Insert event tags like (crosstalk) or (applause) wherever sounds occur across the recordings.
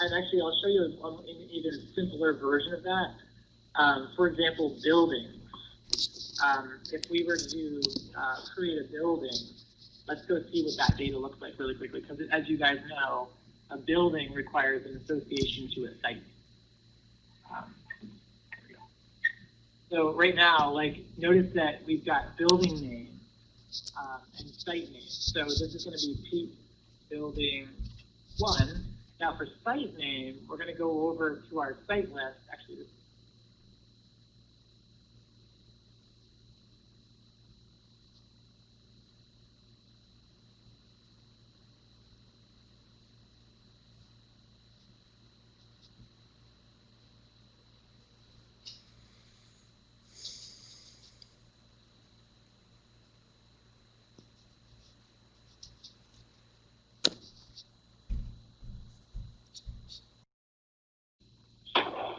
And actually, I'll show you an even simpler version of that. Um, for example, buildings. Um, if we were to uh, create a building, let's go see what that data looks like really quickly. Because as you guys know, a building requires an association to a site. Um, so right now, like, notice that we've got building name um, and site name. So this is going to be Pete Building 1. Now for site name, we're going to go over to our site list. Actually, this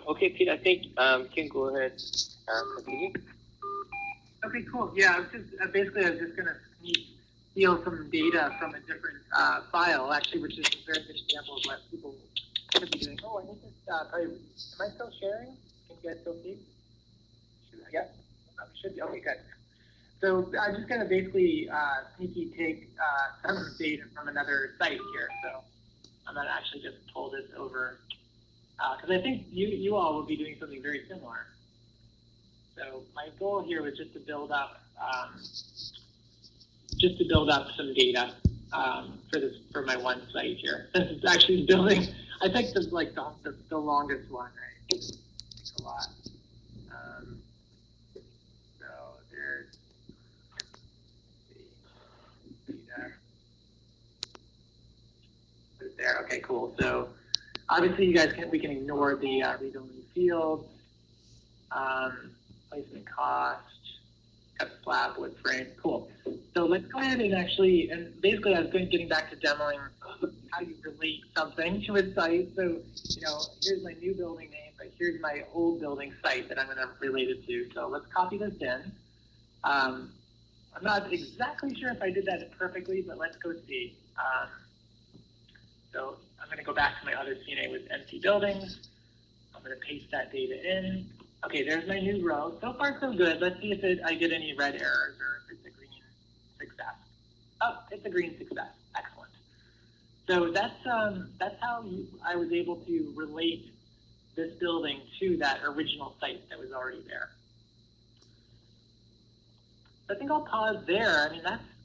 Okay, Pete, I think um, you can go ahead and. Okay, cool. Yeah, I was just uh, basically I was just gonna steal some data from a different uh, file, actually, which is a very good example of what people could be doing. Oh, I need to uh, probably. Am I still sharing? Can you guys still see? Yeah, I should be. Okay, good. So I'm just gonna basically uh, sneaky take uh, some data from another site here. So I'm gonna actually just pull this over because uh, I think you you all will be doing something very similar. So my goal here was just to build up um, just to build up some data um, for this for my one site here. (laughs) This is actually building. I think this is like the, the, the longest one, right? It's a lot. Um, so there's the data. There. Okay, cool. So obviously, you guys can we can ignore the uh, read-only fields. Um, placement cost, cut slab, wood frame, cool. So let's go ahead and actually, and basically I was going getting back to demoing (laughs) how you relate something to a site. So, you know, here's my new building name, but here's my old building site that I'm going to relate it to. So let's copy this in. Um, I'm not exactly sure if I did that perfectly, but let's go see. Um, so I'm going to go back to my other CNA with empty buildings. I'm going to paste that data in. Okay, there's my new row. So far, so good. Let's see if it, I get any red errors or if it's a green success. Oh, it's a green success. Excellent. So that's um, that's how you, I was able to relate this building to that original site that was already there. I think I'll pause there. I mean, that's